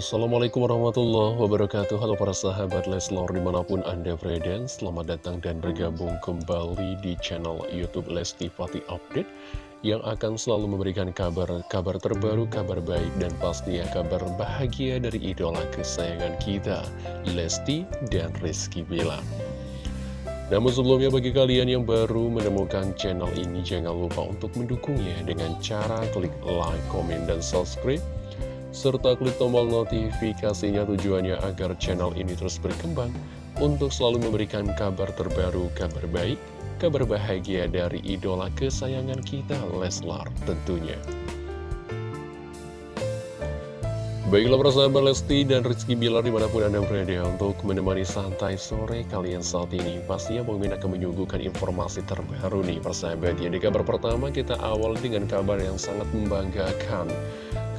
Assalamualaikum warahmatullahi wabarakatuh. Halo para sahabat Leslar di mana pun anda berada. Selamat datang dan bergabung kembali di channel Youtube Lesti Fatih Update Yang akan selalu memberikan kabar-kabar terbaru, kabar baik dan pastinya kabar bahagia dari idola kesayangan kita Lesti dan Rizky Bilar namun sebelumnya bagi kalian yang baru menemukan channel ini jangan lupa untuk mendukungnya dengan cara klik like, komen, dan subscribe serta klik tombol notifikasinya tujuannya agar channel ini terus berkembang untuk selalu memberikan kabar terbaru, kabar baik, kabar bahagia dari idola kesayangan kita, Leslar tentunya. Baiklah persahabat Lesti dan Rizky Bilar di mana pun Anda berada untuk menemani santai sore kalian saat ini. Pastinya Bang akan menyuguhkan informasi terbaru nih persahabat Ya di kabar pertama kita awal dengan kabar yang sangat membanggakan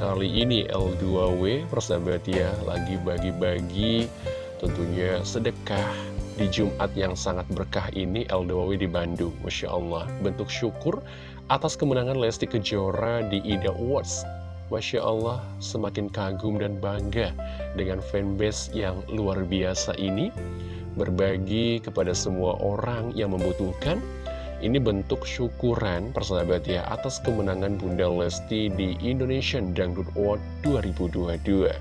Kali ini L2W persahabat ya lagi bagi-bagi tentunya sedekah di Jumat yang sangat berkah ini L2W di Bandung. Masya Allah bentuk syukur atas kemenangan Lesti Kejora di Ida Awards. Masya Allah semakin kagum dan bangga dengan fanbase yang luar biasa ini. Berbagi kepada semua orang yang membutuhkan ini bentuk syukuran persahabat ya atas kemenangan Bunda Lesti di Indonesian Dangdut Award 2022.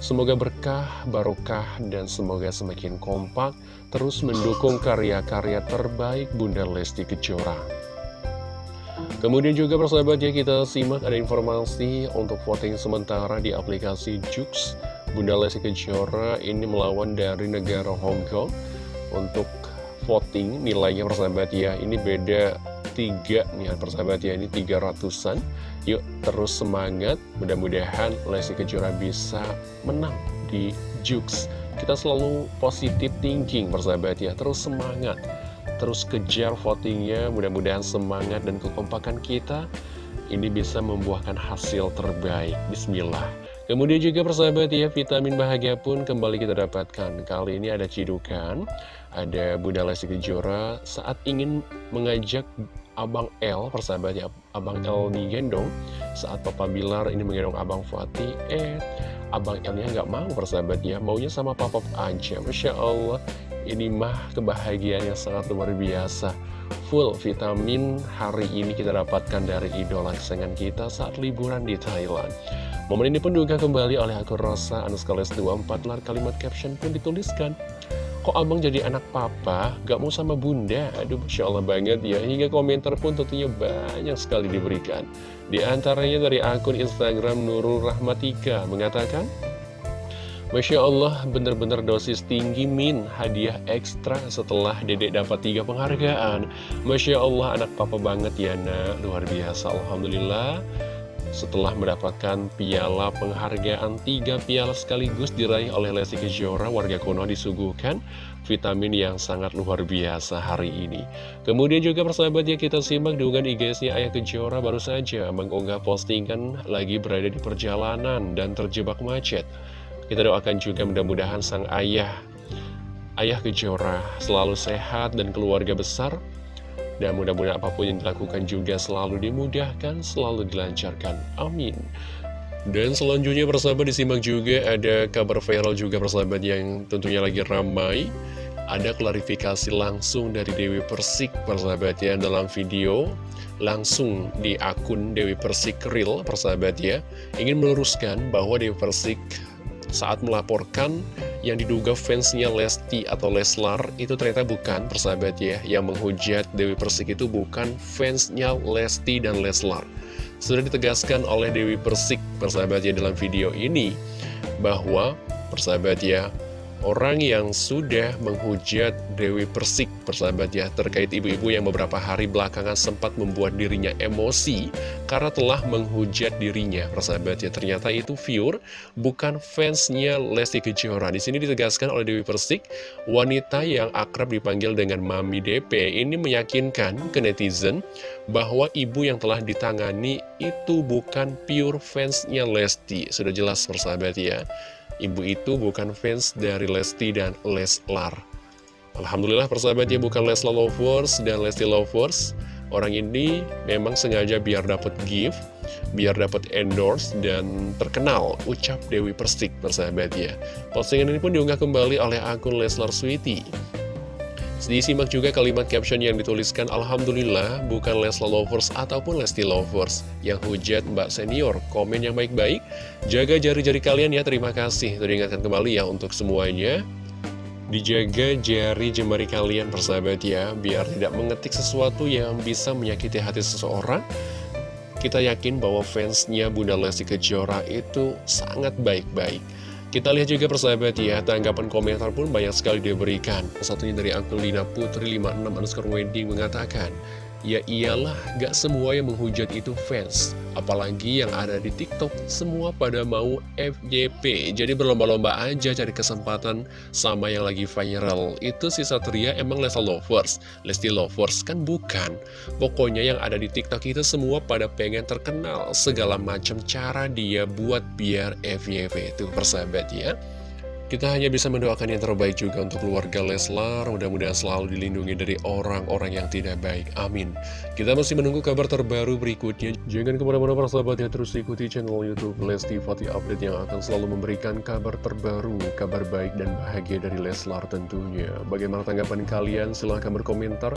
Semoga berkah, barokah, dan semoga semakin kompak terus mendukung karya-karya terbaik Bunda Lesti Kejora. Kemudian juga persahabat ya kita simak ada informasi untuk voting sementara di aplikasi Jux. Bunda Lesti Kejora ini melawan dari negara Hong Kong untuk voting nilainya persahabat ya Ini beda tiga nih ya, persahabat ya Ini tiga ratusan. Yuk terus semangat Mudah-mudahan Lesti Kejora bisa menang di Jux. Kita selalu positif thinking persahabat ya Terus semangat Terus kejar votingnya Mudah-mudahan semangat dan kekompakan kita Ini bisa membuahkan hasil terbaik. Bismillah. Kemudian juga persahabat ya, vitamin bahagia pun kembali kita dapatkan. Kali ini ada cidukan, ada Bunda Lesti Kejora saat ingin mengajak Abang L, persahabat ya, Abang L digendong. Saat Papa Bilar ini menggendong Abang Fatih, eh, Abang L-nya nggak mau persahabat ya, maunya sama Papa aja. Masya Allah, ini mah kebahagiaan yang sangat luar biasa. Full vitamin hari ini kita dapatkan dari idola kesayangan kita saat liburan di Thailand. Momen ini pun juga kembali oleh akun Rosa Anuskales 24 lar kalimat caption pun dituliskan Kok abang jadi anak papa, gak mau sama bunda? Aduh, Masya Allah banget ya Hingga komentar pun tentunya banyak sekali diberikan Di antaranya dari akun Instagram Nurul Rahmatika Mengatakan Masya Allah, bener-bener dosis tinggi min hadiah ekstra setelah dedek dapat tiga penghargaan. Masya Allah, anak papa banget ya nak, luar biasa, Alhamdulillah. Setelah mendapatkan piala penghargaan tiga piala sekaligus diraih oleh Lesti Kejora, warga kuno disuguhkan vitamin yang sangat luar biasa hari ini. Kemudian juga persahabatnya kita simak dugaan IG-nya Ayah Kejora baru saja mengunggah postingan lagi berada di perjalanan dan terjebak macet. Kita doakan juga mudah-mudahan sang ayah, Ayah Kejora selalu sehat dan keluarga besar dan mudah-mudahan apa pun yang dilakukan juga selalu dimudahkan, selalu dilancarkan. Amin. Dan selanjutnya persahabat disimak juga ada kabar viral juga persahabat yang tentunya lagi ramai. Ada klarifikasi langsung dari Dewi Persik persahabat ya dalam video langsung di akun Dewi Persik Real persahabat ya. Ingin meluruskan bahwa Dewi Persik saat melaporkan yang diduga fansnya Lesti atau Leslar itu ternyata bukan persahabat ya. Yang menghujat Dewi Persik itu bukan fansnya Lesti dan Leslar. Sudah ditegaskan oleh Dewi Persik persahabat ya dalam video ini bahwa persahabat ya orang yang sudah menghujat Dewi Persik persahabat ya terkait ibu-ibu yang beberapa hari belakangan sempat membuat dirinya emosi karena telah menghujat dirinya persahabat ya. Ternyata itu viewer bukan fansnya Lesti Kejora. Di sini ditegaskan oleh Dewi Persik wanita yang akrab dipanggil dengan Mami DP ini meyakinkan ke netizen bahwa ibu yang telah ditangani itu bukan pure fansnya Lesti. Sudah jelas persahabat ya ibu itu bukan fans dari Lesti dan Leslar. Alhamdulillah persahabatnya bukan Leslar Lovers dan Lesti Lovers. Orang ini memang sengaja biar dapat gift, biar dapat endorse dan terkenal, ucap Dewi Persik bersahabat ya. Postingan ini pun diunggah kembali oleh akun Leslar Sweety. Disimak juga kalimat caption yang dituliskan Alhamdulillah bukan Leslar Lovers ataupun Lesti Lovers Yang hujat Mbak Senior, komen yang baik-baik. Jaga jari-jari kalian ya, terima kasih. Teringatkan kembali ya untuk semuanya. Dijaga jari jemari kalian persahabat ya Biar tidak mengetik sesuatu yang bisa menyakiti hati seseorang. Kita yakin bahwa fansnya Bunda Lesti Kejora itu sangat baik-baik Kita lihat juga persahabat ya Tanggapan komentar pun banyak sekali diberikan. Satunya dari akun Lina Putri 56 underscore wedding mengatakan Ya iyalah, gak semua yang menghujat itu fans. Apalagi yang ada di TikTok, semua pada mau FYP Jadi berlomba-lomba aja cari kesempatan sama yang lagi viral. Itu si Satria emang Lesti Lovers. Lesti Lovers kan bukan. Pokoknya yang ada di TikTok itu semua pada pengen terkenal. Segala macam cara dia buat biar FYP itu persahabat ya kita hanya bisa mendoakan yang terbaik juga untuk keluarga Leslar, mudah-mudahan selalu dilindungi dari orang-orang yang tidak baik. Amin. Kita masih menunggu kabar terbaru berikutnya. Jangan ke mana-mana para sahabat ya, terus ikuti channel Youtube Lesti Fatih Update yang akan selalu memberikan kabar terbaru, kabar baik dan bahagia dari Leslar tentunya. Bagaimana tanggapan kalian? Silahkan berkomentar.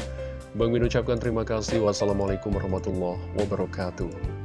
Bang Min ucapkan terima kasih. Wassalamualaikum warahmatullahi wabarakatuh.